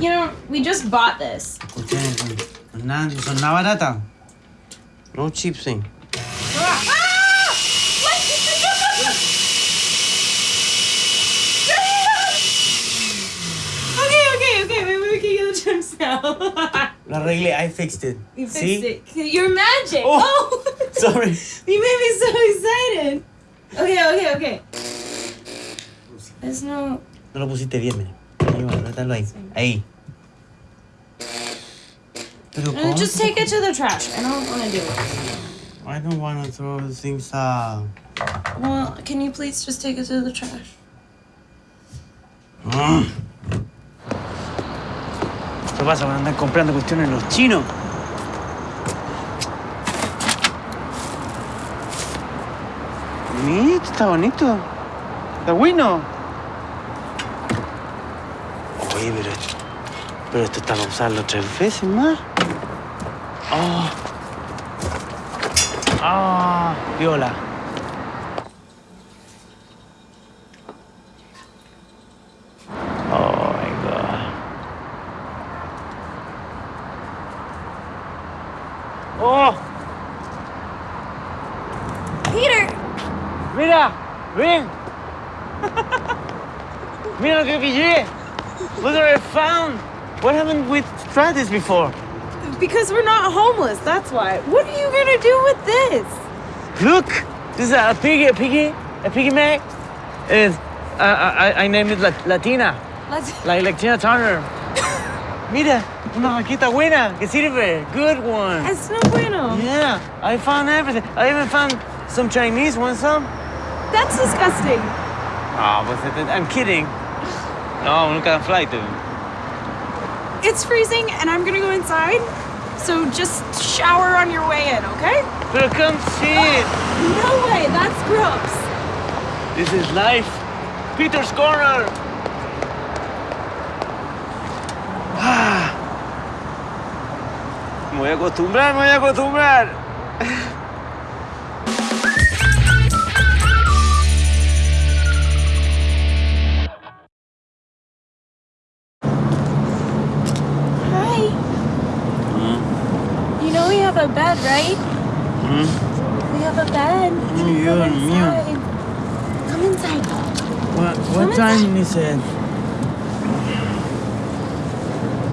You know, we just bought this. No, son nada barata. No cheap thing. Ah! okay, okay, okay. Maybe we can get the chips now. Lo arreglé, I fixed it. you fixed See? it. You're magic. Oh, Oh. Sorry. you made me so excited. Okay, okay, okay. There's no. No lo pusiste bien, mire. Ahí va, métalo ahí. Ahí. Pero Uh, just take it to the trash. I don't want to do it. I don't want to throw things out. Well, can you please just take it to the trash? Mm. ¿Qué pasa? Van a andar comprando cuestiones los chinos. Mira, esto está bonito. Está bueno. Pero, pero esto está para usarlo tres veces más. Oh. Ah, viola. Oh my god. Oh, Peter! mira, ven. mira lo que pillé. Look what I found. What happened with tried this before? Because we're not homeless, that's why. What are you gonna do with this? Look, this is a piggy, a piggy, a piggy mag. Is uh, I, I named it Latina. Latina, like like Tina Turner. Mira, una vaquita buena que sirve. Good one. It's no bueno. Yeah, I found everything. I even found some Chinese. Want some? That's disgusting. Oh, but I'm kidding. No, nunca flight, dude. It's freezing and I'm gonna go inside. So just shower on your way in, okay? But come see it. No way, that's gross. This is life. Peter's Corner. Ah. Me voy a acostumbrar, me voy a acostumbrar. a bed, right? Hmm? We have a bed. Come you're inside. Come inside. What, Come what inside. time is it?